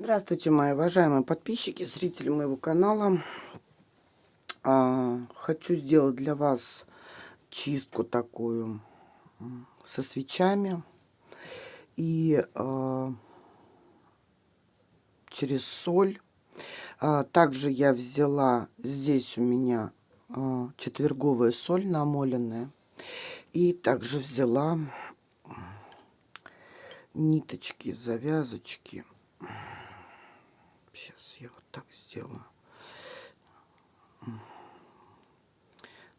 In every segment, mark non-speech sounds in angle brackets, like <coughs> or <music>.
Здравствуйте, мои уважаемые подписчики, зрители моего канала. А, хочу сделать для вас чистку такую со свечами. И а, через соль. А, также я взяла, здесь у меня а, четверговая соль намоленная. И также взяла ниточки, завязочки я сделаю.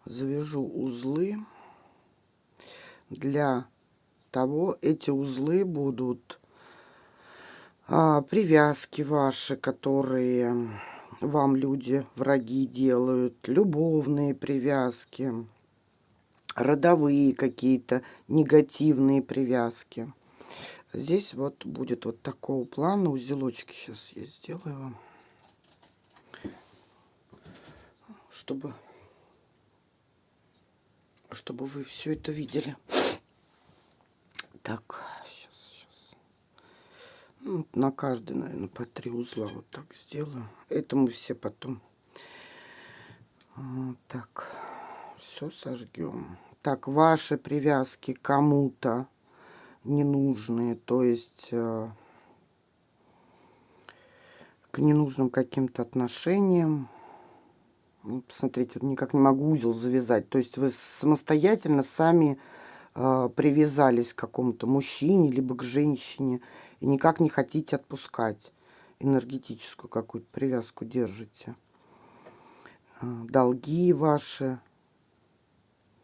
Завяжу узлы. Для того эти узлы будут а, привязки ваши, которые вам люди, враги делают, любовные привязки, родовые какие-то негативные привязки. Здесь вот будет вот такого плана узелочки. Сейчас я сделаю вам. Чтобы, чтобы вы все это видели. Так, сейчас, сейчас. Ну, на каждый, наверное, по три узла вот так сделаю. Это мы все потом. Вот так, все сожгем. Так, ваши привязки кому-то ненужные, то есть э, к ненужным каким-то отношениям посмотрите, никак не могу узел завязать. То есть вы самостоятельно сами э, привязались к какому-то мужчине, либо к женщине, и никак не хотите отпускать. Энергетическую какую-то привязку держите. Э, долги ваши.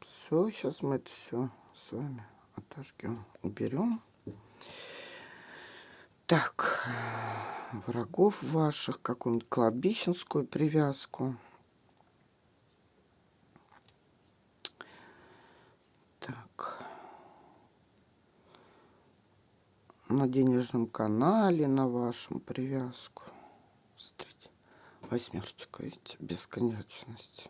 Все, сейчас мы это все с вами отожгем, уберем. Так, врагов ваших, какую-нибудь кладбищенскую привязку. На денежном канале, на вашем привязку. Смотрите, восьмерочка, видите, бесконечность.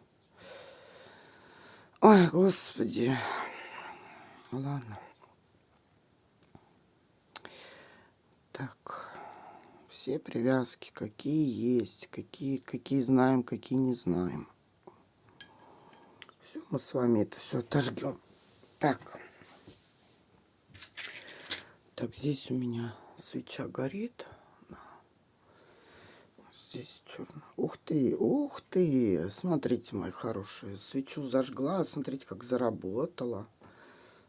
Ой, господи. Ладно. Так, все привязки, какие есть, какие, какие знаем, какие не знаем. Все, мы с вами это все отожгем. Так. Так, здесь у меня свеча горит. Здесь черно. Ух ты, ух ты. Смотрите, мои хорошие. Свечу зажгла. Смотрите, как заработала.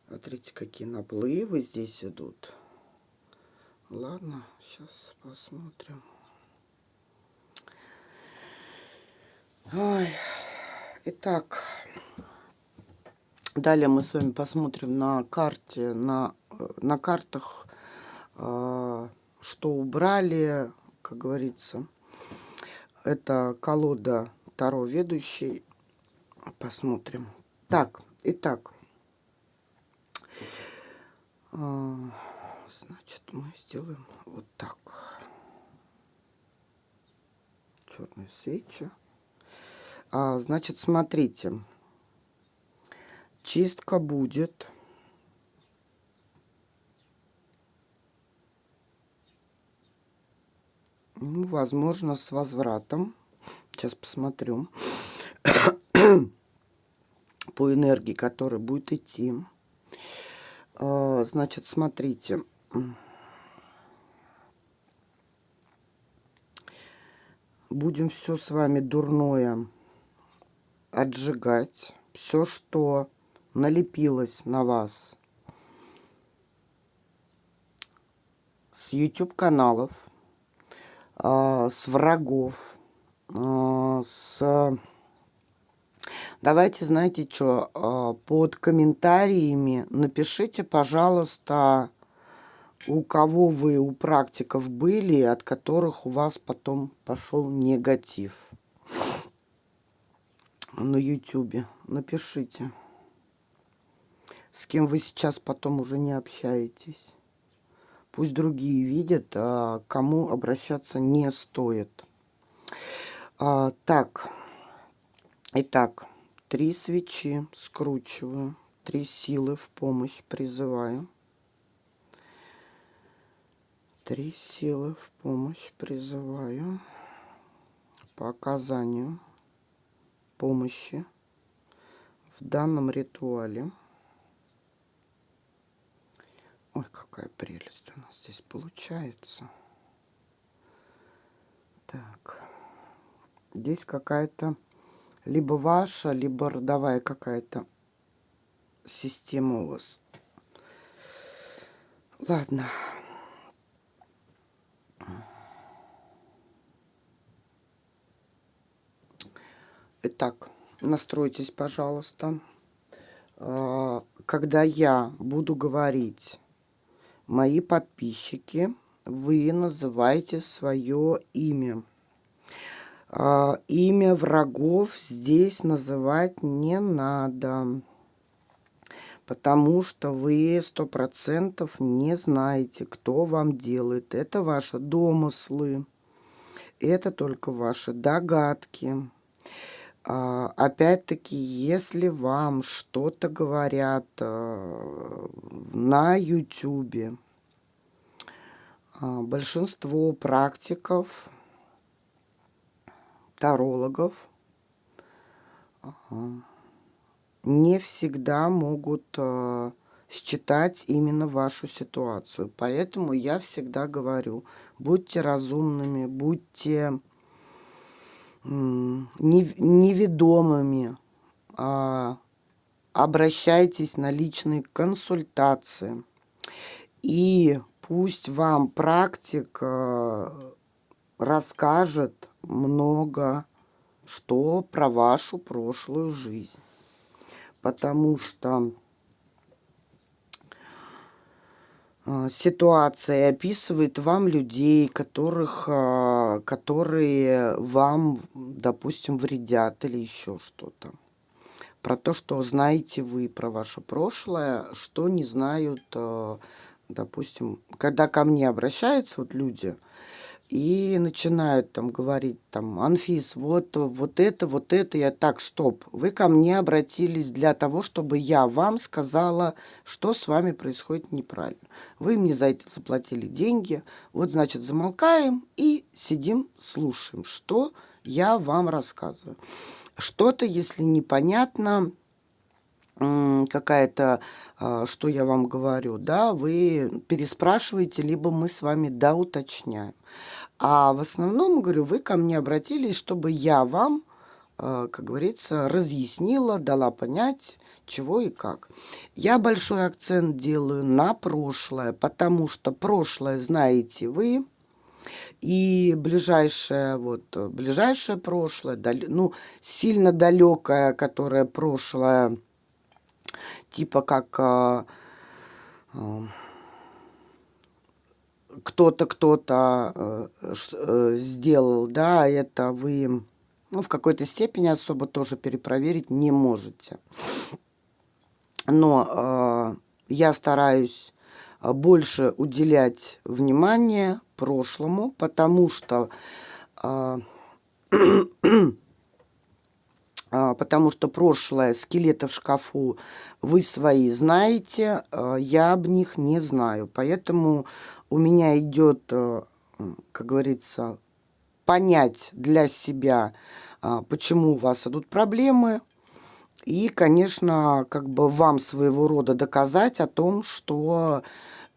Смотрите, какие наплывы здесь идут. Ладно, сейчас посмотрим. Ой. Итак, далее мы с вами посмотрим на карте, на на картах, а, что убрали, как говорится. Это колода Таро ведущий. Посмотрим. Так, итак. А, значит, мы сделаем вот так. Черные свечи. А, значит, смотрите. Чистка будет Ну, возможно, с возвратом. Сейчас посмотрю. <coughs> По энергии, которая будет идти. А, значит, смотрите. Будем все с вами дурное отжигать. Все, что налепилось на вас с YouTube каналов, а, с врагов, а, с... Давайте, знаете что, а, под комментариями напишите, пожалуйста, у кого вы, у практиков были, от которых у вас потом пошел негатив на YouTube. Напишите, с кем вы сейчас потом уже не общаетесь. Пусть другие видят, а кому обращаться не стоит. А, так, итак, три свечи скручиваю, три силы в помощь призываю. Три силы в помощь призываю по оказанию помощи в данном ритуале. Ой, какая прелесть у нас здесь получается. Так. Здесь какая-то либо ваша, либо родовая какая-то система у вас. Ладно. Итак, настройтесь, пожалуйста. А, когда я буду говорить, мои подписчики, вы называете свое имя. А, имя врагов здесь называть не надо, потому что вы сто процентов не знаете, кто вам делает. Это ваши домыслы, это только ваши догадки. А, опять-таки, если вам что-то говорят э, на YouTube, а, большинство практиков, тарологов не всегда могут э, считать именно вашу ситуацию. Поэтому я всегда говорю, будьте разумными, будьте неведомыми, а, обращайтесь на личные консультации. И пусть вам практик э, расскажет много что про вашу прошлую жизнь. Потому что А, ситуация описывает вам людей, которых, а, которые вам, допустим, вредят или еще что-то. Про то, что знаете вы про ваше прошлое, что не знают, а, допустим, когда ко мне обращаются вот люди, и начинают там говорить, там, Анфис, вот, вот это, вот это, я так, стоп, вы ко мне обратились для того, чтобы я вам сказала, что с вами происходит неправильно. Вы мне за это заплатили деньги, вот, значит, замолкаем и сидим, слушаем, что я вам рассказываю. Что-то, если непонятно, какая-то, а, что я вам говорю, да, вы переспрашиваете, либо мы с вами доуточняем. А в основном, говорю, вы ко мне обратились, чтобы я вам, а, как говорится, разъяснила, дала понять, чего и как. Я большой акцент делаю на прошлое, потому что прошлое знаете вы, и ближайшее, вот, ближайшее прошлое, дал, ну, сильно далекое, которое прошлое, типа как а, а, кто-то, кто-то а, а, сделал, да, это вы ну, в какой-то степени особо тоже перепроверить не можете. Но э, я стараюсь больше уделять внимание прошлому, потому что э, <clears throat> <coughs> потому что прошлое, скелеты в шкафу, вы свои знаете, а, я об них не знаю. Поэтому у меня идет, э, как говорится, понять для себя, а, почему у вас идут проблемы, и, конечно, как бы вам своего рода доказать о том, что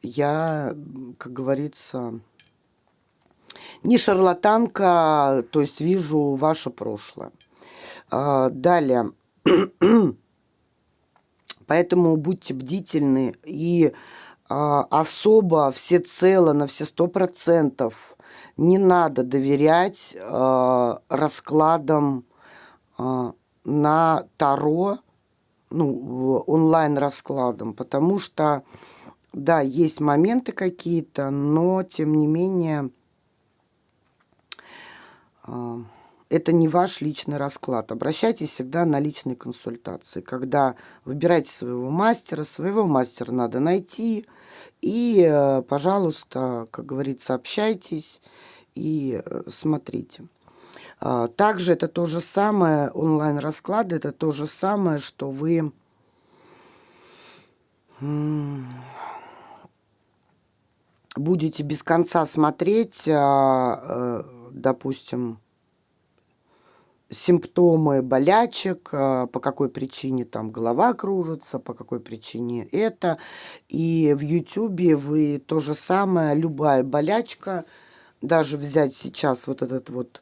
я, как говорится, не шарлатанка, то есть вижу ваше прошлое. А, далее. <clears throat> Поэтому будьте бдительны и а, особо всецело на все сто процентов не надо доверять а, раскладам на Таро, ну, онлайн-раскладам, потому что, да, есть моменты какие-то, но, тем не менее, это не ваш личный расклад. Обращайтесь всегда на личные консультации. Когда выбираете своего мастера, своего мастера надо найти. И, э, пожалуйста, как говорится, общайтесь и э, смотрите. А, также это то же самое, онлайн-расклады, это то же самое, что вы будете без конца смотреть, а, э, допустим, симптомы болячек, а, по какой причине там голова кружится, по какой причине это. И в Ютубе вы то же самое, любая болячка, даже взять сейчас вот этот вот,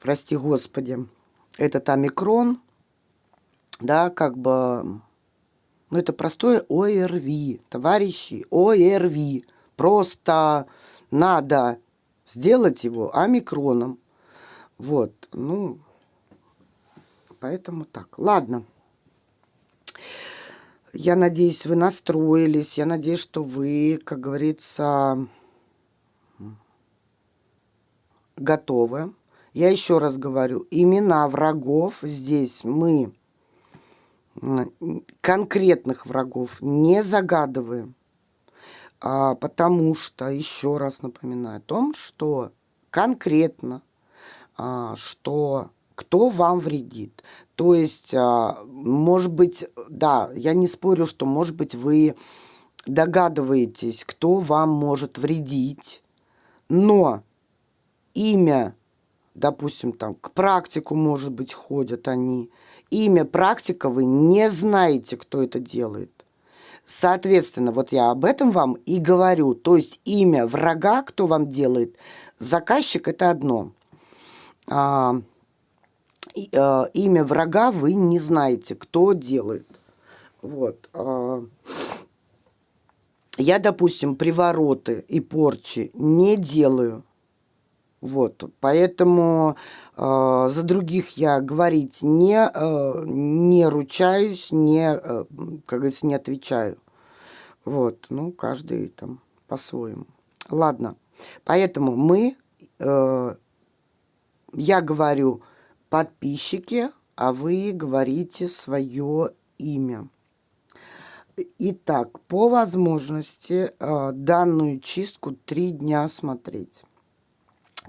прости господи, этот омикрон, да, как бы, ну это простое ОРВИ, товарищи, ОРВИ. Просто надо сделать его омикроном. Вот, ну, Поэтому так. Ладно. Я надеюсь, вы настроились. Я надеюсь, что вы, как говорится, готовы. Я еще раз говорю, имена врагов здесь мы конкретных врагов не загадываем. А, потому что, еще раз напоминаю о том, что конкретно, а, что кто вам вредит. То есть, а, может быть, да, я не спорю, что, может быть, вы догадываетесь, кто вам может вредить, но имя, допустим, там, к практику, может быть, ходят они, имя практика вы не знаете, кто это делает. Соответственно, вот я об этом вам и говорю. То есть имя врага, кто вам делает, заказчик это одно. А, э, имя врага вы не знаете, кто делает. Вот. Э, я, допустим, привороты и порчи не делаю. Вот, поэтому э, за других я говорить не, э, не ручаюсь, не, э, как говорится, не отвечаю. Вот, ну, каждый там по-своему. Ладно, поэтому мы, э, я говорю подписчики, а вы говорите свое имя. Итак, по возможности э, данную чистку три дня смотреть.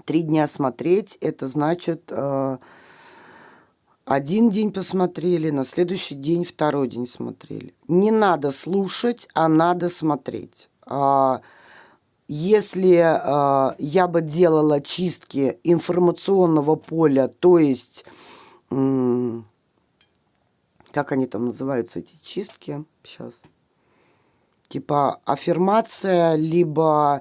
Три дня смотреть, это значит, э, один день посмотрели, на следующий день второй день смотрели. Не надо слушать, а надо смотреть. Если э, я бы делала чистки информационного поля, то есть, как они там называются, эти чистки, сейчас, типа аффирмация, либо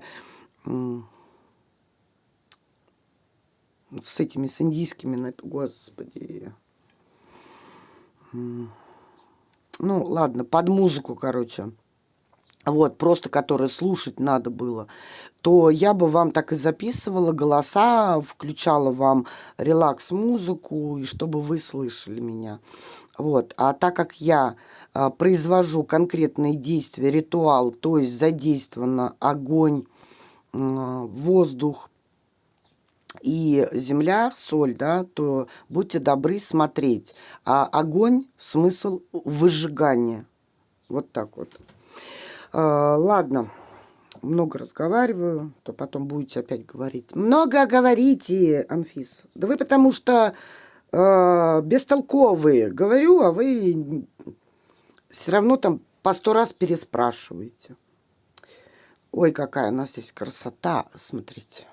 с этими, с индийскими, господи, ну, ладно, под музыку, короче, вот, просто которые слушать надо было, то я бы вам так и записывала голоса, включала вам релакс-музыку, и чтобы вы слышали меня. Вот, а так как я а, произвожу конкретные действия, ритуал, то есть задействовано огонь, а, воздух и земля, соль, да, то будьте добры смотреть. А огонь – смысл выжигания. Вот так вот. А, ладно, много разговариваю, то потом будете опять говорить. Много говорите, Анфис. Да вы потому что э, бестолковые. Говорю, а вы все равно там по сто раз переспрашиваете. Ой, какая у нас здесь красота, смотрите.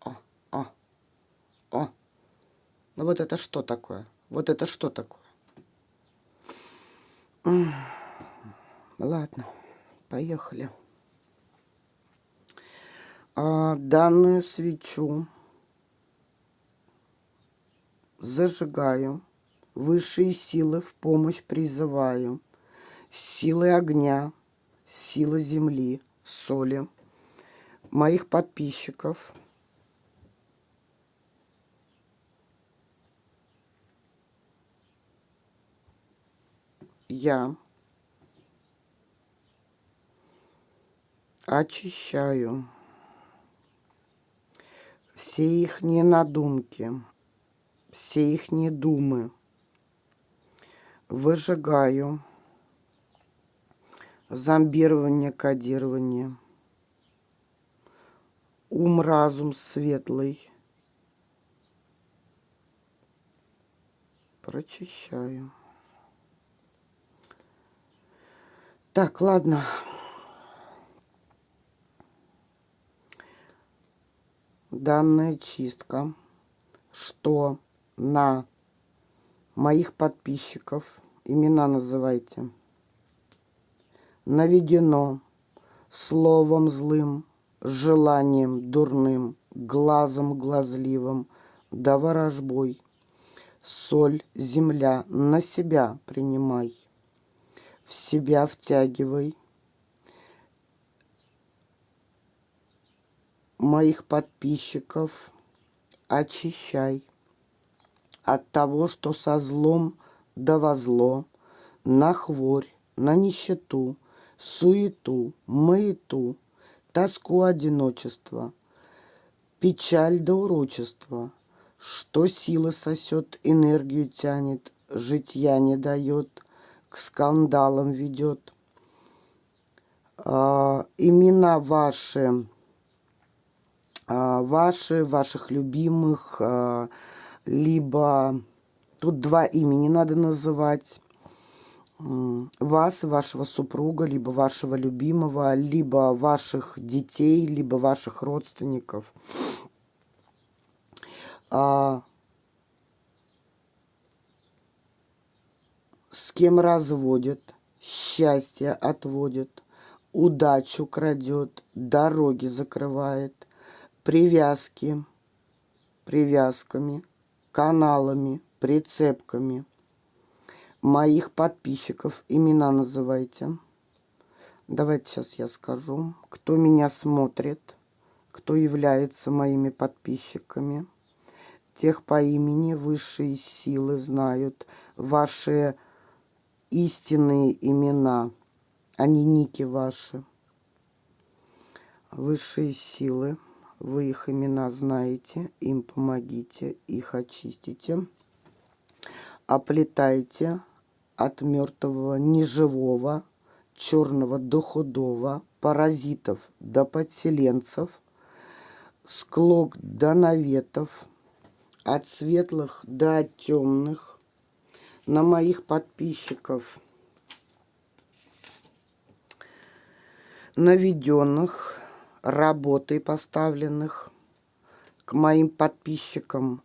О, о, о. Ну вот это что такое? Вот это что такое? Ладно, поехали. А, данную свечу зажигаю. Высшие силы в помощь призываю. Силы огня, силы земли, соли, моих подписчиков. Я очищаю все их надумки, все их думы, выжигаю зомбирование, кодирование, ум, разум светлый, прочищаю. Так, ладно. Данная чистка, что на моих подписчиков, имена называйте, наведено словом злым, желанием дурным, глазом глазливым, да ворожбой. Соль, земля на себя принимай, в себя втягивай. Моих подписчиков очищай от того, что со злом да во зло, на хворь, на нищету, суету, маяту, тоску одиночества, печаль до урочества, что сила сосет, энергию тянет, житья не дает, к скандалам ведет. А, имена ваши, ваши, ваших любимых, а, либо тут два имени надо называть, вас, вашего супруга, либо вашего любимого, либо ваших детей, либо ваших родственников. А, с кем разводит, счастье отводит, удачу крадет, дороги закрывает, привязки, привязками, каналами, прицепками – моих подписчиков. Имена называйте. Давайте сейчас я скажу, кто меня смотрит, кто является моими подписчиками. Тех по имени высшие силы знают ваши истинные имена, а не ники ваши. Высшие силы, вы их имена знаете, им помогите, их очистите. Оплетайте от мертвого неживого, черного до худого, паразитов до подселенцев, склок до наветов, от светлых до темных, на моих подписчиков, наведенных, работой поставленных, к моим подписчикам,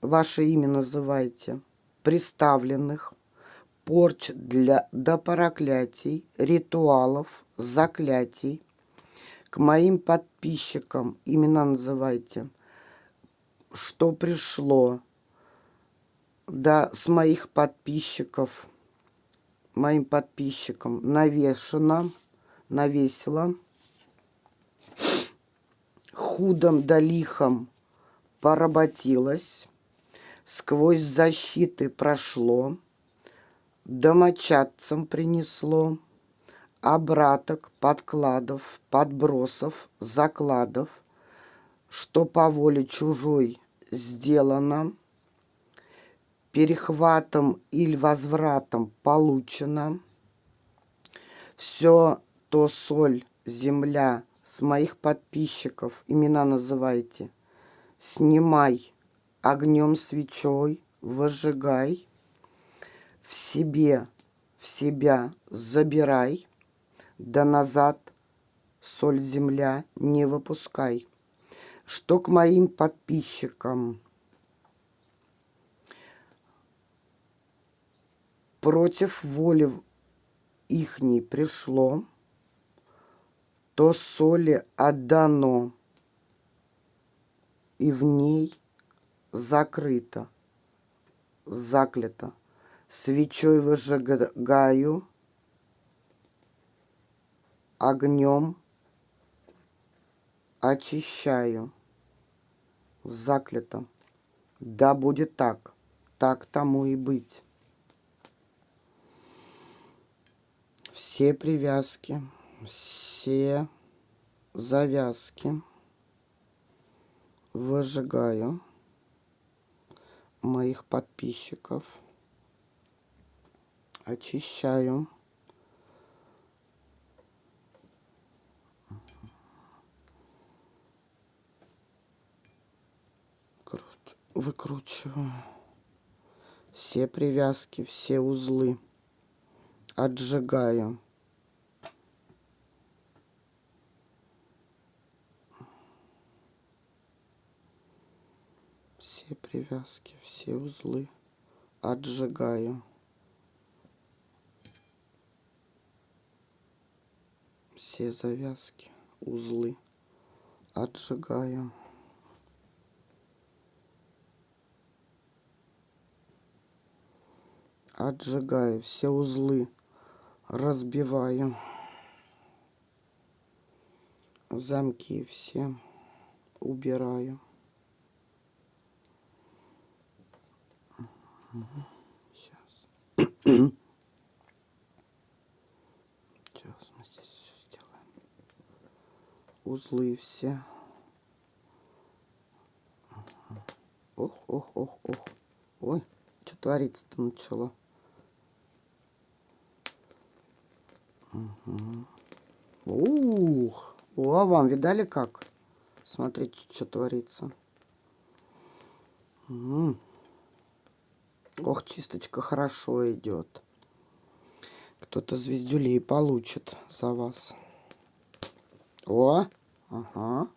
ваше имя называйте – приставленных, порч для, до проклятий, ритуалов, заклятий. К моим подписчикам имена называйте, что пришло, да, с моих подписчиков, моим подписчикам навешено, навесила, худом да лихом поработилась, сквозь защиты прошло, домочадцам принесло, обраток, подкладов, подбросов, закладов, что по воле чужой сделано, перехватом или возвратом получено. Все то соль, земля с моих подписчиков, имена называйте, снимай огнем свечой возжигай, в себе, в себя забирай, да назад соль земля не выпускай. Что к моим подписчикам? Против воли ихней пришло, то соли отдано, и в ней закрыто, заклято. Свечой выжигаю, огнем очищаю, заклято. Да будет так, так тому и быть. Все привязки, все завязки выжигаю моих подписчиков. Очищаю. Выкручиваю все привязки, все узлы. Отжигаю. Все привязки, все узлы отжигаю. Все завязки, узлы отжигаю. Отжигаю все узлы, разбиваю. Замки все убираю. Сейчас. <clears throat> Сейчас мы здесь все сделаем. Узлы все. Ох, ох, ох, ох. Ой, что творится-то начало. Ух, о, вам видали как? Смотрите, что творится. Угу. Ох, чисточка хорошо идет. Кто-то звездюлей получит за вас. О, ага.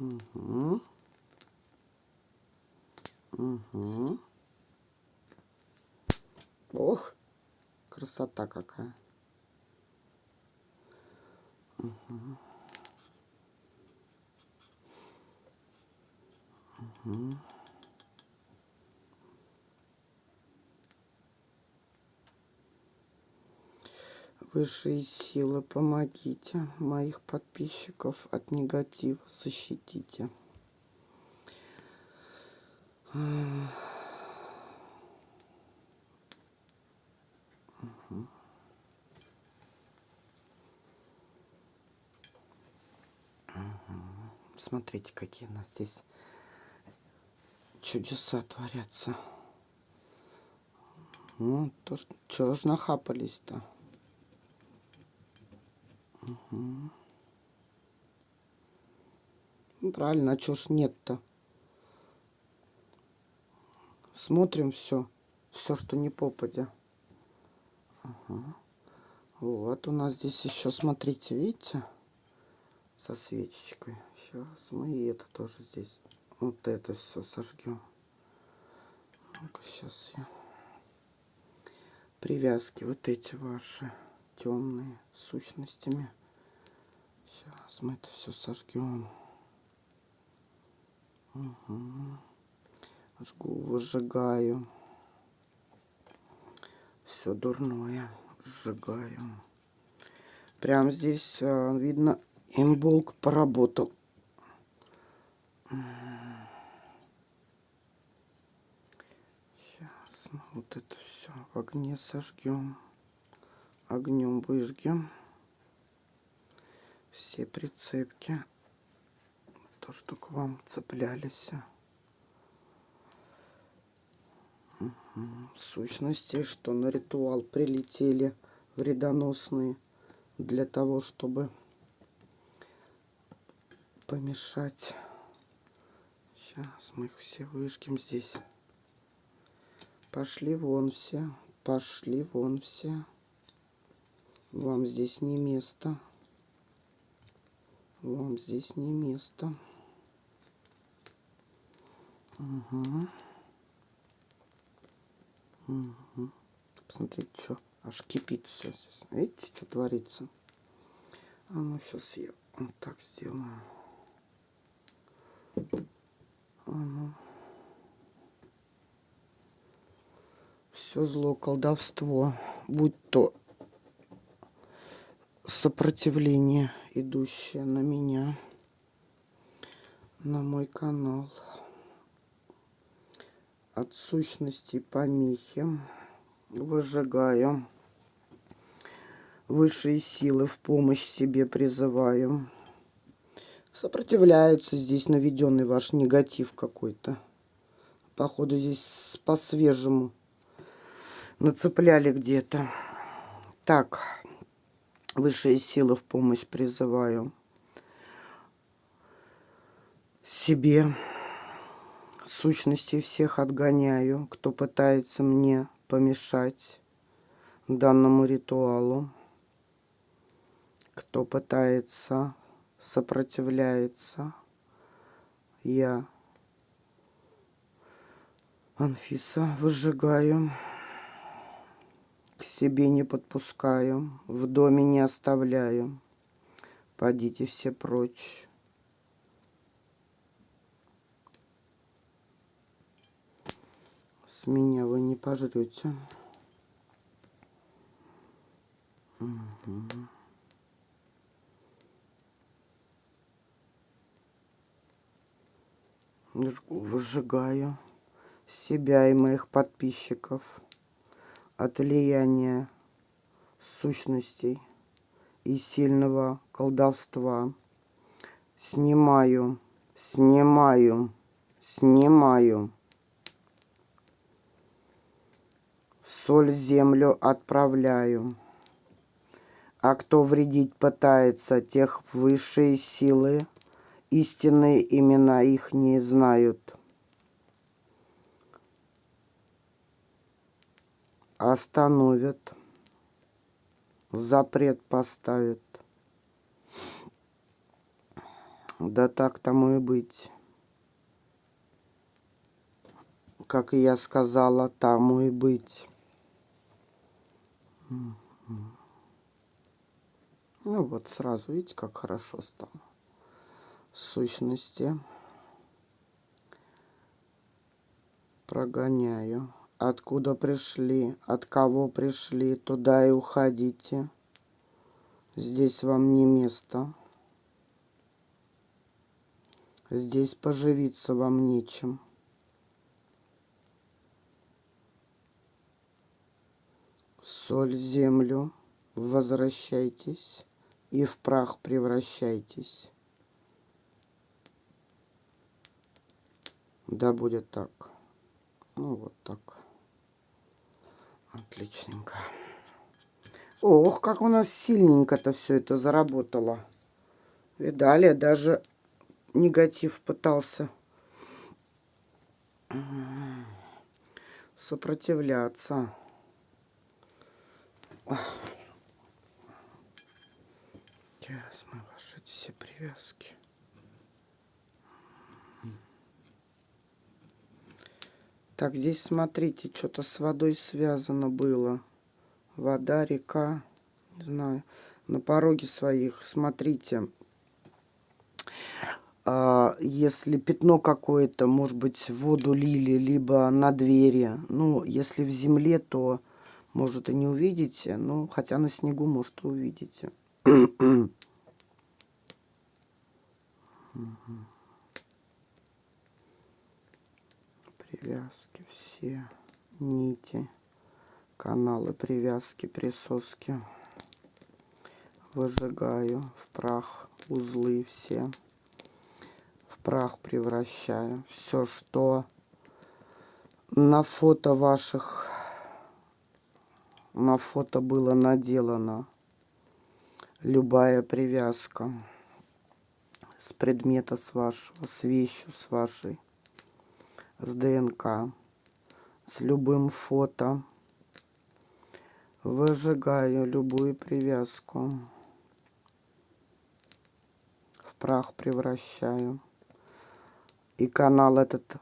Угу. Угу. Ох, красота какая. Угу. Угу. Высшие силы, помогите моих подписчиков от негатива, защитите. Смотрите, какие у нас здесь чудеса творятся. Ну, то, что ж нахапались-то? Угу. правильно, а чё ж нет-то? Смотрим все, все, что не попадя. Ага. Вот у нас здесь еще, смотрите, видите, со свечечкой. Сейчас мы и это тоже здесь, вот это все сожгем. Ну-ка, сейчас я привязки вот эти ваши темные сущностями. Сейчас мы это все сожгем. Угу. Жгу, выжигаю. Все дурное сжигаю. Прям здесь а, видно, имболк поработал. Сейчас мы вот это все в огне сожгем. Огнем выжгем все прицепки, то, что к вам цеплялись. Угу. Сущности, что на ритуал прилетели вредоносные для того, чтобы помешать. Сейчас мы их все выжгем здесь. Пошли вон все, пошли вон все. Вам здесь не место. Вам здесь не место. Угу. Угу. Посмотрите, что аж кипит все здесь. Видите, что творится? А ну, сейчас я вот так сделаю. А ну. Все зло, колдовство, будь то сопротивление, идущее на меня, на мой канал. От сущности помехи выжигаю. Высшие силы в помощь себе призываю. Сопротивляются здесь наведенный ваш негатив какой-то. Походу здесь по-свежему нацепляли где-то. Так, Высшие силы в помощь призываю себе. Сущности всех отгоняю, кто пытается мне помешать данному ритуалу. Кто пытается, сопротивляется, я Анфиса, выжигаю. К себе не подпускаю, в доме не оставляю. Пойдите все прочь. С меня вы не пожрете. Угу. Выжигаю себя и моих подписчиков от влияния сущностей и сильного колдовства. Снимаю, снимаю, снимаю. Соль землю отправляю. А кто вредить пытается, тех высшие силы, истинные имена их не знают. Остановят, запрет поставят. Да так тому и быть. Как я сказала, тому и быть. Ну вот сразу, видите, как хорошо стало. Сущности. Прогоняю. Откуда пришли, от кого пришли, туда и уходите. Здесь вам не место. Здесь поживиться вам нечем. Соль землю, возвращайтесь и в прах превращайтесь. Да будет так. Ну вот так. Отличненько. Ох, как у нас сильненько-то все это заработало. Видали, даже негатив пытался сопротивляться. Сейчас мы ваши все привязки. Так, здесь смотрите, что-то с водой связано было. Вода, река, не знаю, на пороге своих. Смотрите, а, если пятно какое-то, может быть, воду лили, либо на двери. Ну, если в земле, то, может, и не увидите. Ну, хотя на снегу, может, и увидите. <clears throat> привязки все нити каналы привязки присоски. Выжигаю в прах узлы все. В прах превращаю все что на фото ваших на фото было наделано. Любая привязка с предмета с вашего с вещью с вашей с ДНК, с любым фото. Выжигаю любую привязку. В прах превращаю. И канал этот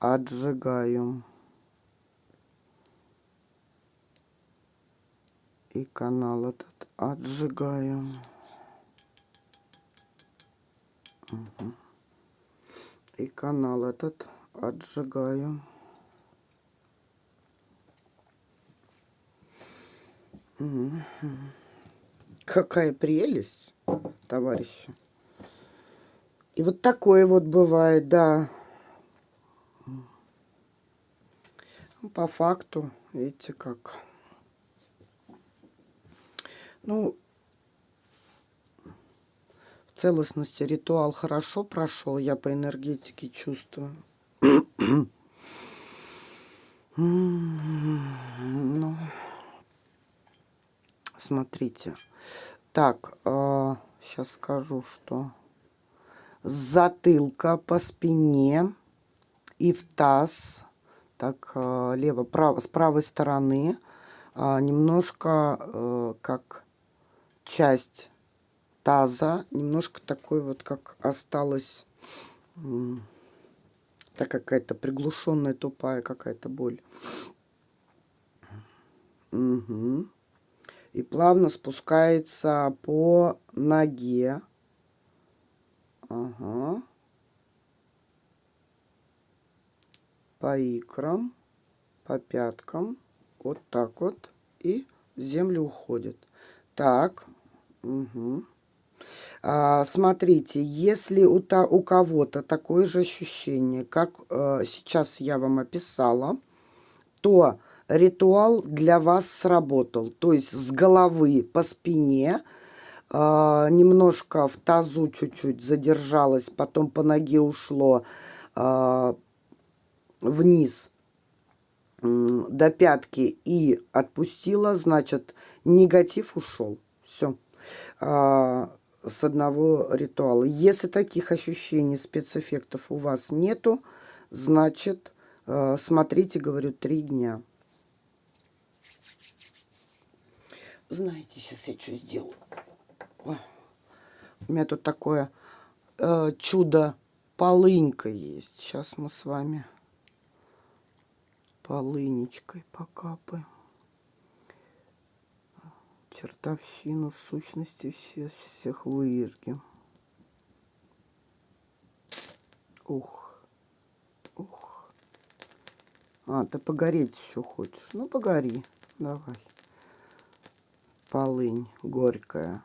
отжигаю. И канал этот отжигаю. Угу. И канал этот отжигаю. Какая прелесть, товарищи. И вот такое вот бывает, да. По факту, видите как. Ну, в целостности ритуал хорошо прошел, я по энергетике чувствую. Ну, смотрите. Так, э, сейчас скажу, что затылка по спине и в таз. Так, э, лево, право, с правой стороны э, немножко э, как часть таза, немножко такой вот, как осталось Так какая-то приглушенная, тупая какая-то боль. Угу. И плавно спускается по ноге. Ага. По икрам, по пяткам. Вот так вот. И в землю уходит. Так. Угу. А, смотрите, если у, у кого-то такое же ощущение, как э, сейчас я вам описала, то ритуал для вас сработал. То есть с головы по спине, э, немножко в тазу чуть-чуть задержалось, потом по ноге ушло э, вниз до пятки и отпустила, значит, негатив ушел. Все. А, с одного ритуала. Если таких ощущений, спецэффектов у вас нету, значит, э, смотрите, говорю, три дня. Знаете, сейчас я что сделаю. У меня тут такое э, чудо полынька есть. Сейчас мы с вами полынечкой покапаем чертовщину сущности все, всех выжгем. Ух, ух. А, ты погореть еще хочешь? Ну, погори, давай. Полынь горькая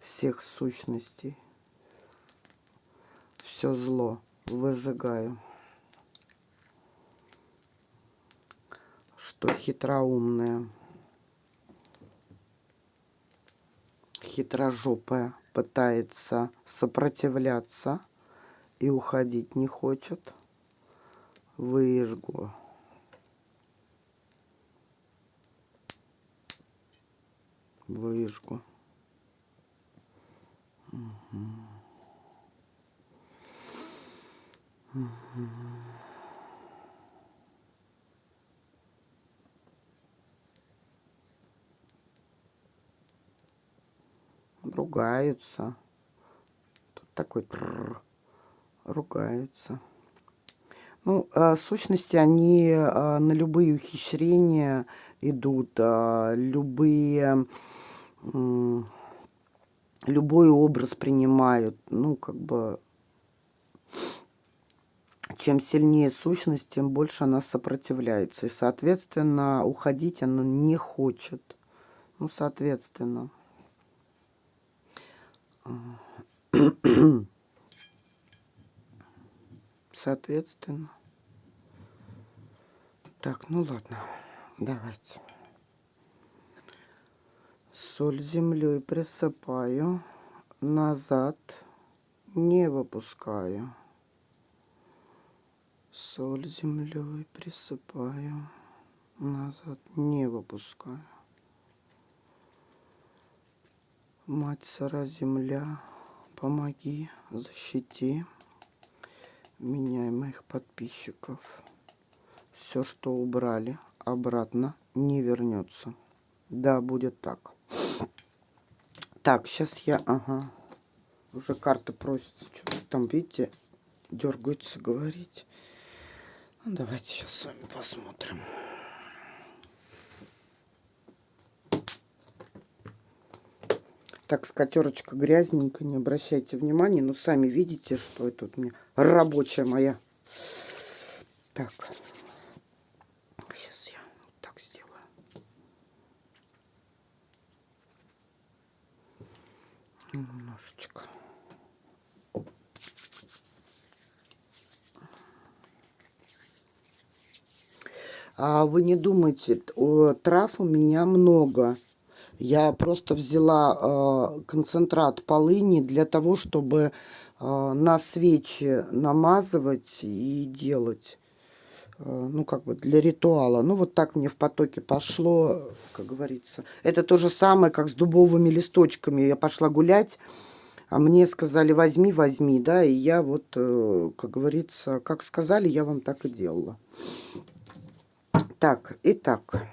всех сущностей. Все зло выжигаю. Что хитроумное. Хитрожопая пытается сопротивляться и уходить не хочет. Выжгу. Выжгу. Угу. Угу. Ругаются. Тут такой ругаются. Ну, а, сущности, они а, на любые ухищрения идут, а, любые, любой образ принимают. Ну, как бы, чем сильнее сущность, тем больше она сопротивляется. И, соответственно, уходить она не хочет. Ну, соответственно. Соответственно. Так, ну ладно, давайте. Соль землей присыпаю, назад не выпускаю. Соль землей присыпаю, назад не выпускаю. Мать сыра земля, помоги, защити меня и моих подписчиков. Все, что убрали, обратно не вернется. Да, будет так. Так, сейчас я, ага, уже карты просятся, что-то там, видите, дергаются говорить. Ну, давайте сейчас с вами посмотрим. Так, скатерочка грязненькая, не обращайте внимания. Но сами видите, что это у меня рабочая моя. Так. Сейчас я вот так сделаю. Немножечко. А вы не думайте, трав у меня много. Я просто взяла э, концентрат полыни для того, чтобы э, на свечи намазывать и делать. Э, ну, как бы для ритуала. Ну, вот так мне в потоке пошло, как говорится. Это то же самое, как с дубовыми листочками. Я пошла гулять, а мне сказали, возьми, возьми, да, и я вот, э, как говорится, как сказали, я вам так и делала. Так, итак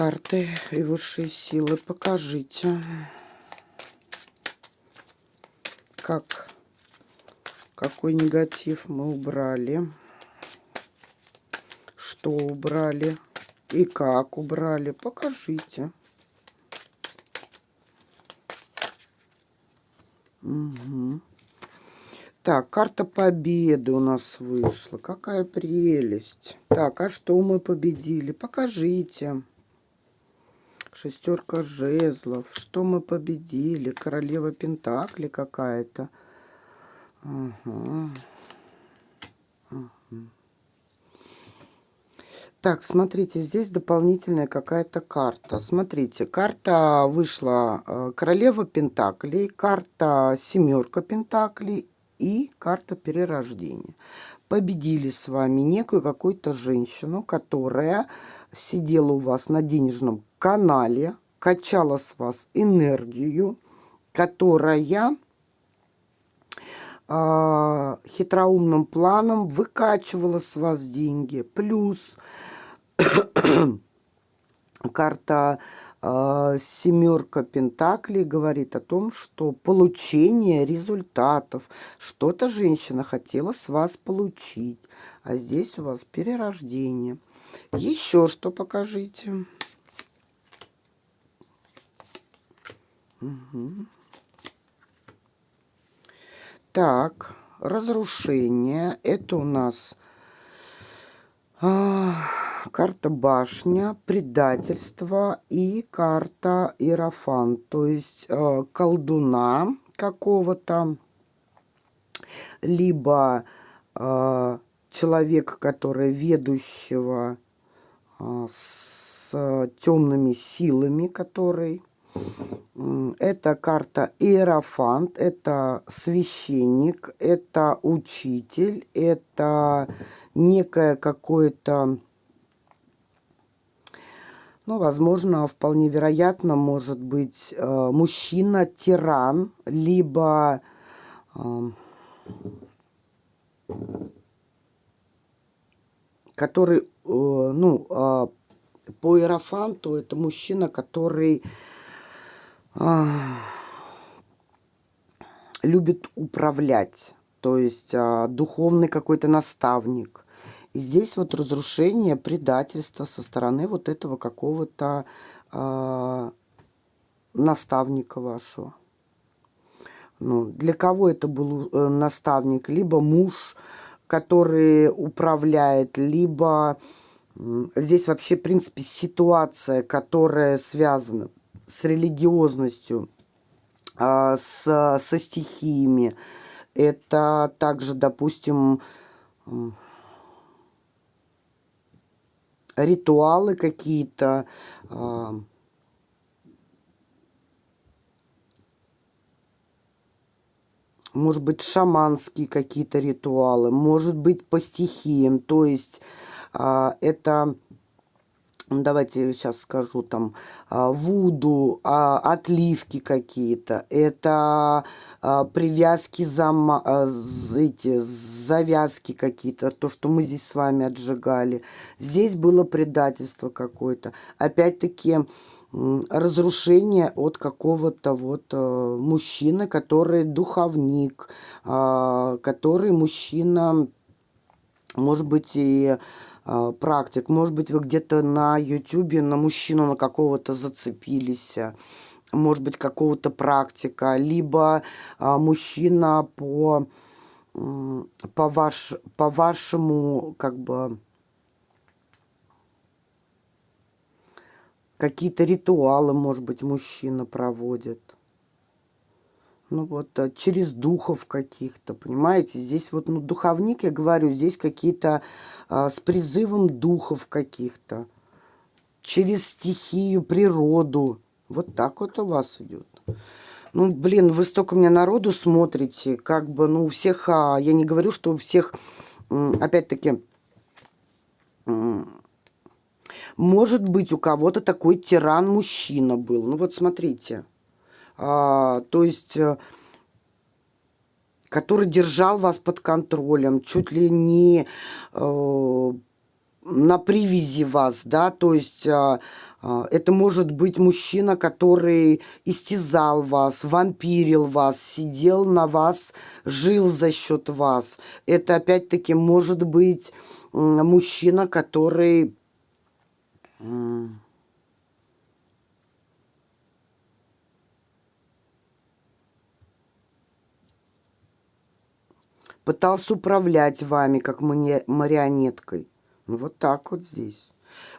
карты и высшие силы, покажите, как, Какой негатив мы убрали? Что убрали? И как убрали? Покажите. Угу. Так, карта победы у нас вышла. Какая прелесть. Так, а что мы победили? Покажите. Шестерка жезлов. Что мы победили? Королева Пентакли какая-то. Ага. Так, смотрите, здесь дополнительная какая-то карта. Смотрите, карта вышла э, Королева Пентаклей, карта Семерка Пентаклей и карта Перерождения. Победили с вами некую какую-то женщину, которая сидела у вас на денежном канале, качала с вас энергию, которая э, хитроумным планом выкачивала с вас деньги. Плюс <coughs> карта э, семерка пентаклей говорит о том, что получение результатов. Что-то женщина хотела с вас получить. А здесь у вас перерождение. Еще что покажите. Так, разрушение. Это у нас а, карта башня, предательство и карта иерофан. То есть а, колдуна какого-то, либо а, человека, который ведущего а, с темными силами, который это карта Иерофант, это священник, это учитель, это некое какое-то, ну, возможно, вполне вероятно, может быть, э, мужчина-тиран, либо э, который, э, ну, а, по Иерофанту это мужчина, который любит управлять, то есть а, духовный какой-то наставник. И здесь вот разрушение, предательство со стороны вот этого какого-то а, наставника вашего. Ну, для кого это был э, наставник? Либо муж, который управляет, либо здесь вообще, в принципе, ситуация, которая связана с религиозностью, а, с, со стихиями. Это также, допустим, ритуалы какие-то, а, может быть, шаманские какие-то ритуалы, может быть, по стихиям. То есть а, это давайте сейчас скажу, там, а, вуду, а, отливки какие-то, это а, привязки, зам, эти, завязки какие-то, то, что мы здесь с вами отжигали. Здесь было предательство какое-то. Опять-таки, разрушение от какого-то вот э, мужчины, который духовник, который мужчина, может быть, и практик. Может быть, вы где-то на ютюбе на мужчину на какого-то зацепились, может быть, какого-то практика, либо а, мужчина по, по, ваш, по вашему, как бы, какие-то ритуалы, может быть, мужчина проводит. Ну вот, а, через духов каких-то, понимаете? Здесь вот, ну, духовник, я говорю, здесь какие-то а, с призывом духов каких-то. Через стихию, природу. Вот так вот у вас идет. Ну, блин, вы столько мне народу смотрите, как бы, ну, у всех, а, я не говорю, что у всех, опять-таки, может быть, у кого-то такой тиран-мужчина был. Ну, вот смотрите. А, то есть, э, который держал вас под контролем, чуть ли не э, на привязи вас, да, то есть э, А, это может быть мужчина, который истязал вас, вампирил вас, сидел на вас, жил за счет вас. Это опять-таки может быть мужчина, который пытался управлять вами, как марионеткой. Ну, вот так вот здесь.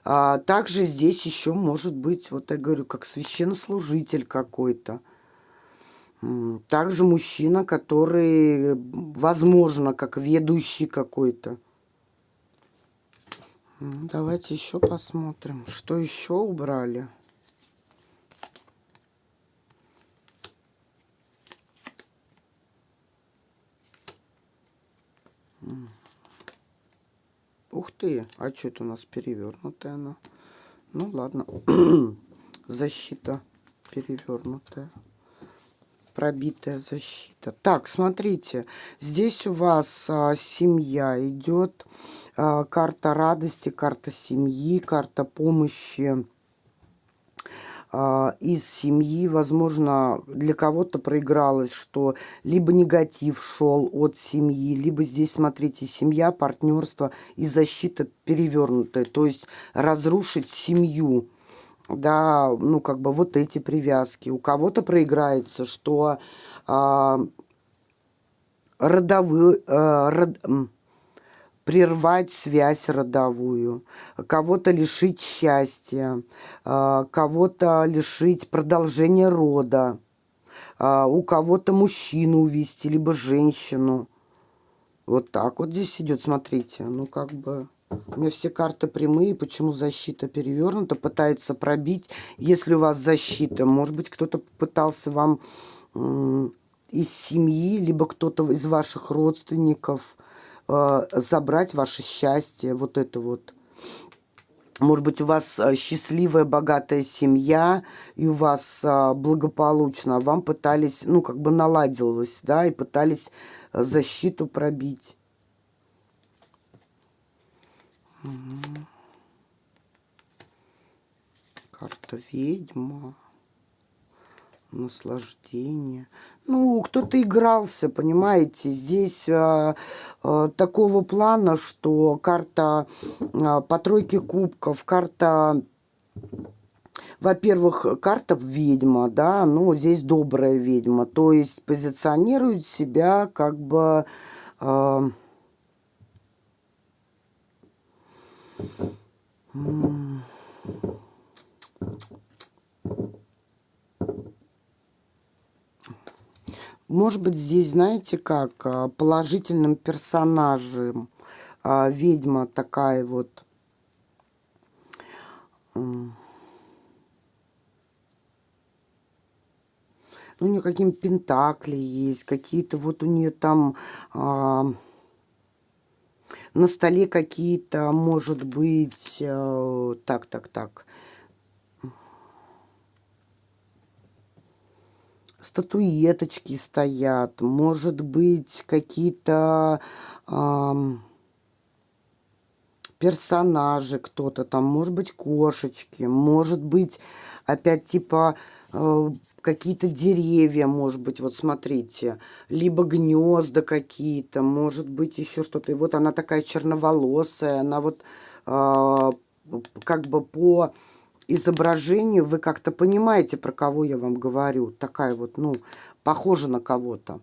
А, также здесь еще может быть, вот я говорю, как священнослужитель какой-то. Также мужчина, который, возможно, как ведущий какой-то. Давайте еще посмотрим, что еще убрали. Ух ты, а что это у нас перевернутая она? Ну ладно, <clears throat> защита перевернутая пробитая защита. Так, смотрите, здесь у вас а, семья идет, а, карта радости, карта семьи, карта помощи из семьи. Возможно, для кого-то проигралось, что либо негатив шел от семьи, либо здесь, смотрите, семья, партнерство и защита перевернутая. То есть разрушить семью да, ну, как бы вот эти привязки. У кого-то проиграется, что а, родовые, а, род, прервать связь родовую, кого-то лишить счастья, а, кого-то лишить продолжения рода, а, у кого-то мужчину увести, либо женщину. Вот так вот здесь идет, смотрите, ну, как бы... У меня все карты прямые. Почему защита перевернута? Пытается пробить. Если у вас защита, может быть, кто-то пытался вам из семьи, либо кто-то из ваших родственников э, забрать ваше счастье. Вот это вот. Может быть, у вас э, счастливая, богатая семья, и у вас э, благополучно, вам пытались, ну, как бы наладилось, да, и пытались э, защиту пробить. Угу. Карта ведьма. Наслаждение. Ну, кто-то игрался, понимаете. Здесь а, а, такого плана, что карта а, по тройке кубков, карта... Во-первых, карта ведьма, да, ну, здесь добрая ведьма. То есть позиционирует себя как бы... Э, может быть, здесь, знаете, как а, положительным персонажем а, ведьма такая вот. Ну, у нее какие-то пентакли есть, какие-то вот у нее там... А, на столе какие-то, может быть, э, так, так, так, статуэточки стоят, может быть, какие-то э, персонажи кто-то там, может быть, кошечки, может быть, опять типа э, какие-то деревья, может быть, вот смотрите, либо гнезда какие-то, может быть, еще что-то. И вот она такая черноволосая, она вот э, как бы по изображению вы как-то понимаете, про кого я вам говорю. Такая вот, ну, похожа на кого-то.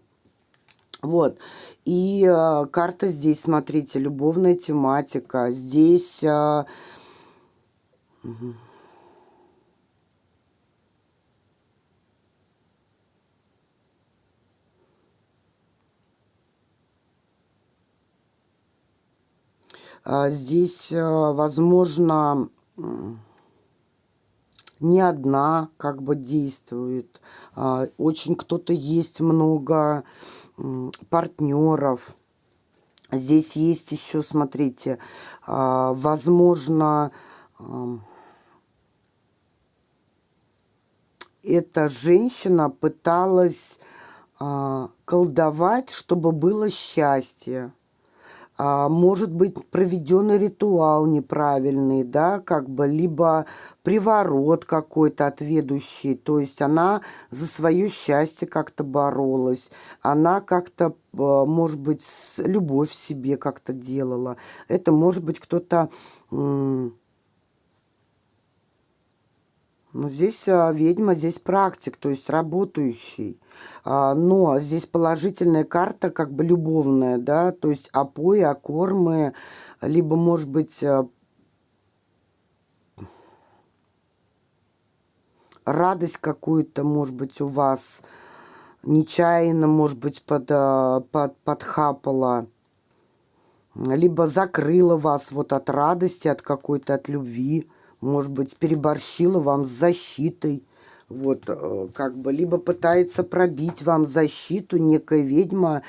Вот. И э, карта здесь, смотрите, любовная тематика. Здесь... Э. А, здесь, а, возможно, не одна как бы действует. А, очень кто-то есть много партнеров. Здесь есть еще, смотрите, возможно, эта женщина пыталась колдовать, чтобы было счастье. А, может быть проведенный ритуал неправильный, да, как бы, либо приворот какой-то отведущий, то есть она за свое счастье как-то боролась, она как-то, а, может быть, любовь себе как-то делала. Это может быть кто-то... Ну, здесь а, ведьма, здесь практик, то есть работающий. А, но здесь положительная карта, как бы любовная, да, то есть опои, окормы, либо, может быть, а, радость какую-то, может быть, у вас нечаянно, может быть, под, а, под, подхапала, либо закрыла вас вот от радости, от какой-то, от любви, может быть, переборщила вам с защитой, вот, э, как бы, либо пытается пробить вам защиту некая ведьма,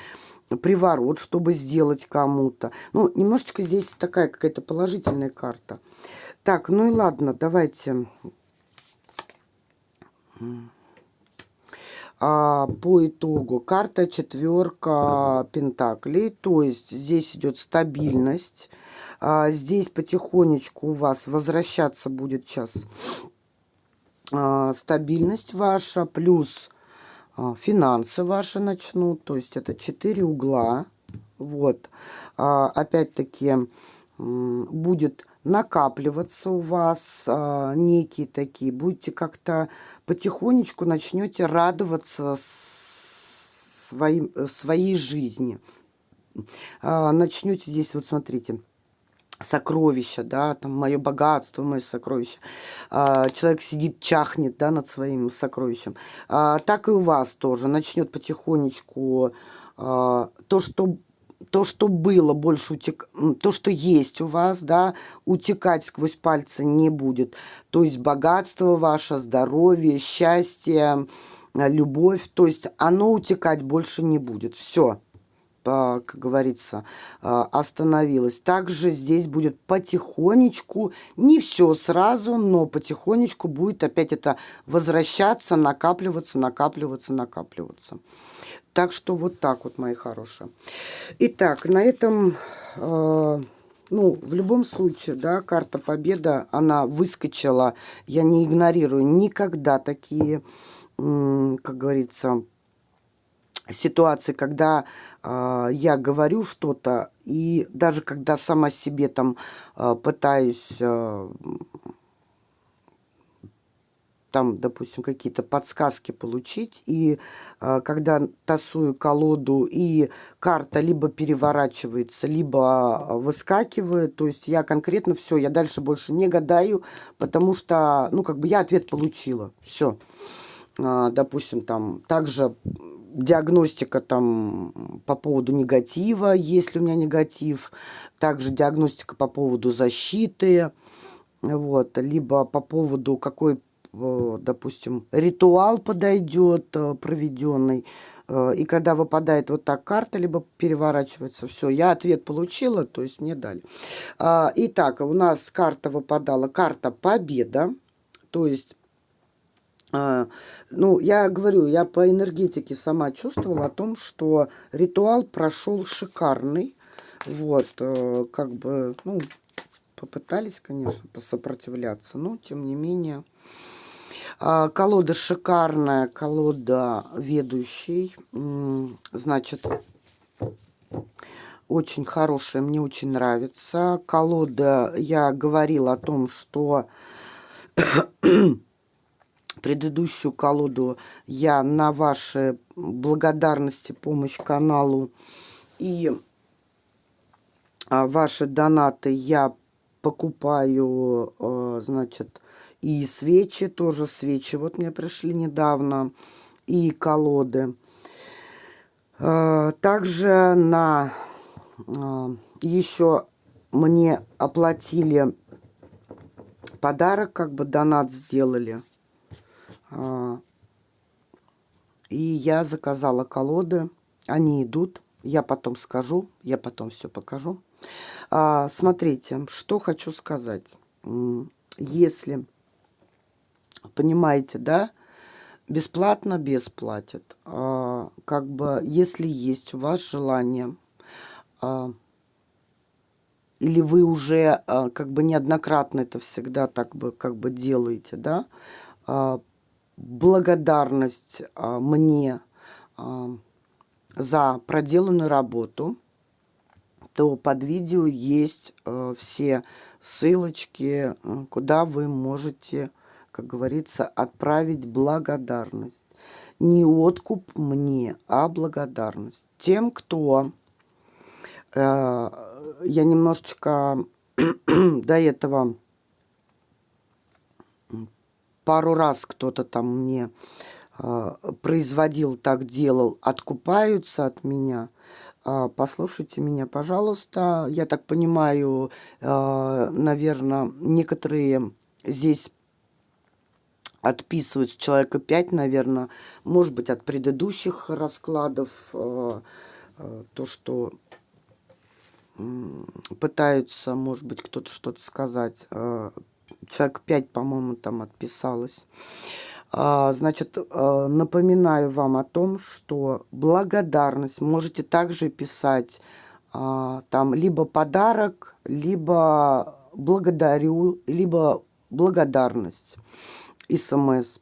приворот, чтобы сделать кому-то. Ну, немножечко здесь такая какая-то положительная карта. Так, ну и ладно, давайте... А, по итогу карта четверка пентаклей, то есть здесь идет стабильность, а, здесь потихонечку у вас возвращаться будет сейчас стабильность ваша, плюс а, финансы ваши начнут. То есть это четыре угла. Вот. А, Опять-таки будет накапливаться у вас а, некие такие. Будете как-то потихонечку начнете радоваться своим, своей жизни. А, начнете здесь, вот смотрите, сокровища, да, там мое богатство, мое сокровище. А, человек сидит, чахнет, да, над своим сокровищем. А, так и у вас тоже начнет потихонечку а, то, что то, что было, больше утек... то, что есть у вас, да, утекать сквозь пальцы не будет. То есть богатство ваше, здоровье, счастье, любовь, то есть оно утекать больше не будет. Все как говорится, а, остановилась. Также здесь будет потихонечку, не все сразу, но потихонечку будет опять это возвращаться, накапливаться, накапливаться, накапливаться. Так что вот так вот, мои хорошие. Итак, на этом, э, ну, в любом случае, да, карта победа, она выскочила. Я не игнорирую никогда такие, как говорится, ситуации, когда э, я говорю что-то, и даже когда сама себе там э, пытаюсь... Э, там, допустим, какие-то подсказки получить. И э, когда тасую колоду, и карта либо переворачивается, либо выскакивает, то есть я конкретно все, я дальше больше не гадаю, потому что, ну, как бы я ответ получила. Все. Допустим, там также диагностика там по поводу негатива, есть ли у меня негатив, также диагностика по поводу защиты, вот, либо по поводу какой, э, допустим, ритуал подойдет э, проведенный, э, и когда выпадает вот так карта, либо переворачивается, все, я ответ получила, то есть мне дали. А, итак, у нас карта выпадала, карта победа, то есть ну, я говорю, я по энергетике сама чувствовала о том, что ритуал прошел шикарный. Вот, э, как бы, ну, попытались, конечно, посопротивляться, но тем не менее. А, колода шикарная, колода ведущий. Значит, очень хорошая, мне очень нравится. Колода, я говорила о том, что предыдущую колоду я на ваши благодарности, помощь каналу и а, ваши донаты я покупаю, а, значит, и свечи, тоже свечи. Вот мне пришли недавно, и колоды. А, также на еще мне оплатили подарок, как бы донат сделали. А, и я заказала колоды. Они идут. Я потом скажу. Я потом все покажу. А, смотрите, что хочу сказать. Если, понимаете, да, бесплатно бесплатят. А, как бы, если есть у вас желание или вы уже как бы неоднократно это всегда так бы как бы делаете, да, благодарность э, мне э, за проделанную работу, то под видео есть э, все ссылочки, куда вы можете, как говорится, отправить благодарность. Не откуп мне, а благодарность. Тем, кто... Э, я немножечко <clears throat> до этого пару раз кто-то там мне э, производил, так делал, откупаются от меня. Э, послушайте меня, пожалуйста. Я так понимаю, э, наверное, некоторые здесь отписываются, человека 5, наверное, может быть, от предыдущих раскладов, то, что пытаются, может быть, кто-то что-то сказать. Э, человек 5, по-моему, там отписалось. А, значит, э, напоминаю вам о том, что благодарность можете также писать а, там либо подарок, либо благодарю, либо благодарность, смс.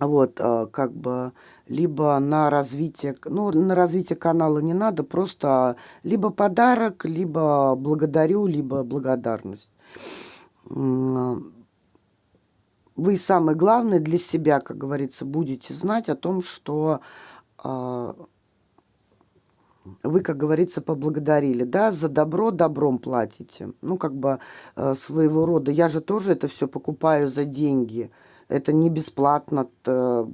Вот, а, как бы, либо на развитие, ну, на развитие канала не надо, просто либо подарок, либо благодарю, либо благодарность. Вы самое главное для себя, как говорится, будете знать о том, что а, вы, как говорится, поблагодарили, да, за добро добром платите. Ну, как бы э, своего рода. Я же тоже это все покупаю за деньги. Это не бесплатно, это,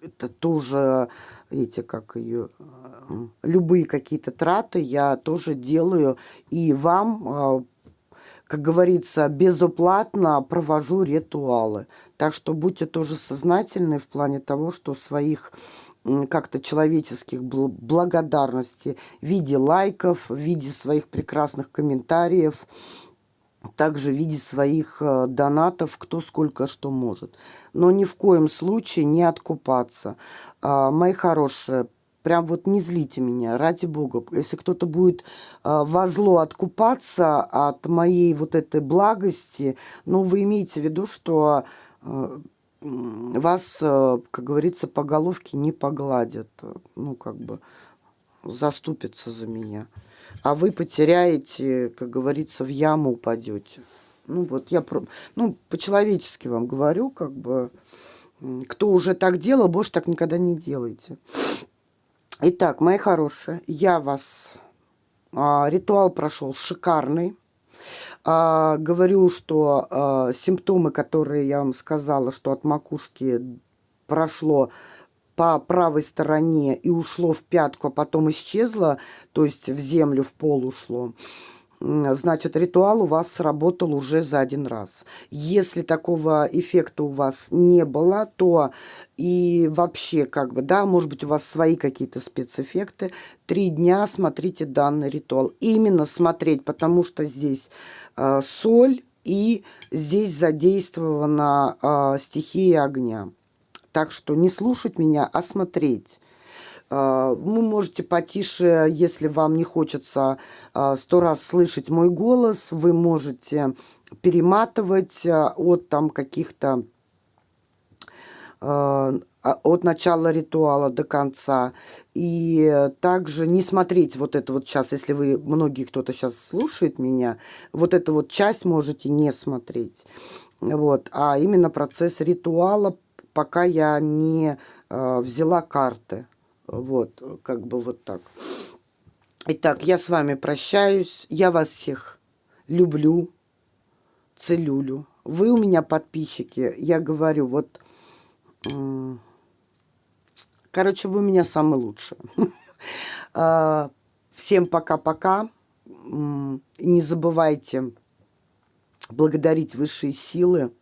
это тоже эти, как ее, э, любые какие-то траты я тоже делаю. И вам, э, как говорится, безуплатно провожу ритуалы. Так что будьте тоже сознательны в плане того, что своих как-то человеческих благодарностей в виде лайков, в виде своих прекрасных комментариев, также в виде своих э, донатов, кто сколько что может. Но ни в коем случае не откупаться. А, мои хорошие, прям вот не злите меня, ради бога. Если кто-то будет э, во зло откупаться от моей вот этой благости, ну, вы имеете в виду, что э, вас, как говорится, по головке не погладят. Ну, как бы заступятся за меня а вы потеряете, как говорится, в яму упадете. Ну вот я про, ну по-человечески вам говорю, как бы, кто уже так делал, больше так никогда не делайте. Итак, мои хорошие, я вас, а, ритуал прошел шикарный. А, говорю, что а, симптомы, которые я вам сказала, что от макушки прошло по правой стороне и ушло в пятку, а потом исчезло, то есть в землю, в пол ушло, значит, ритуал у вас сработал уже за один раз. Если такого эффекта у вас не было, то и вообще, как бы, да, может быть, у вас свои какие-то спецэффекты, три дня смотрите данный ритуал. Именно смотреть, потому что здесь э, соль и здесь задействована э, стихия огня. Так что не слушать меня, а смотреть. А, вы можете потише, если вам не хочется а, сто раз слышать мой голос, вы можете перематывать а, от там каких-то от начала ритуала до конца. И также не смотреть вот это вот сейчас, если вы, многие кто-то сейчас слушает меня, вот эту вот часть можете не смотреть. Вот, а именно процесс ритуала пока я не э, взяла карты. Вот, как бы вот так. Итак, я с вами прощаюсь. Я вас всех люблю, целюлю. Вы у меня подписчики. Я говорю, вот... короче, вы у меня самые лучшие. <laughs> А, всем пока-пока. Не забывайте благодарить высшие силы.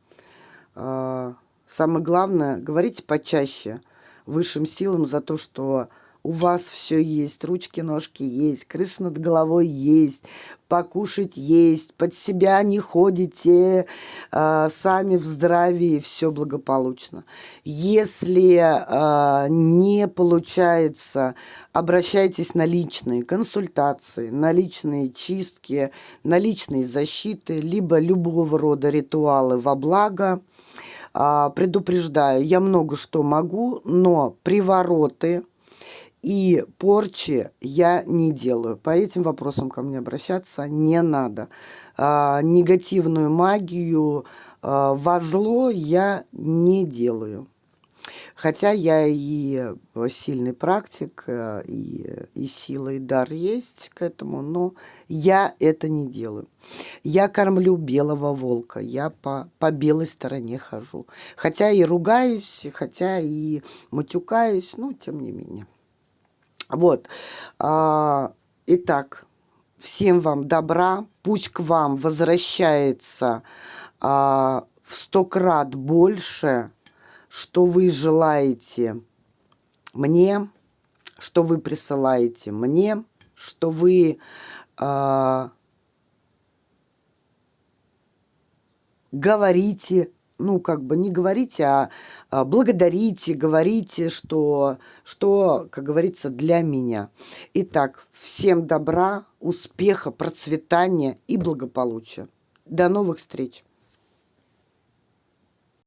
А, Самое главное, говорите почаще высшим силам за то, что у вас все есть, ручки-ножки есть, крыша над головой есть, покушать есть, под себя не ходите, э, сами в здравии, все благополучно. Если э, не получается, обращайтесь на личные консультации, на личные чистки, на личные защиты, либо любого рода ритуалы во благо. Э, предупреждаю, я много что могу, но привороты и порчи я не делаю. По этим вопросам ко мне обращаться не надо. А, негативную магию а, во зло я не делаю. Хотя я и сильный практик, э, и, и сила, и дар есть к этому, но я это не делаю. Я кормлю белого волка, я по, по белой стороне хожу. Хотя и ругаюсь, хотя и матюкаюсь, но тем не менее. Вот. А, итак, всем вам добра. Пусть к вам возвращается а, в сто крат больше, что вы желаете мне, что вы присылаете мне, что вы а, говорите ну, как бы не говорите, а, а благодарите, говорите, что, что, как говорится, для меня. Итак, всем добра, успеха, процветания и благополучия. До новых встреч!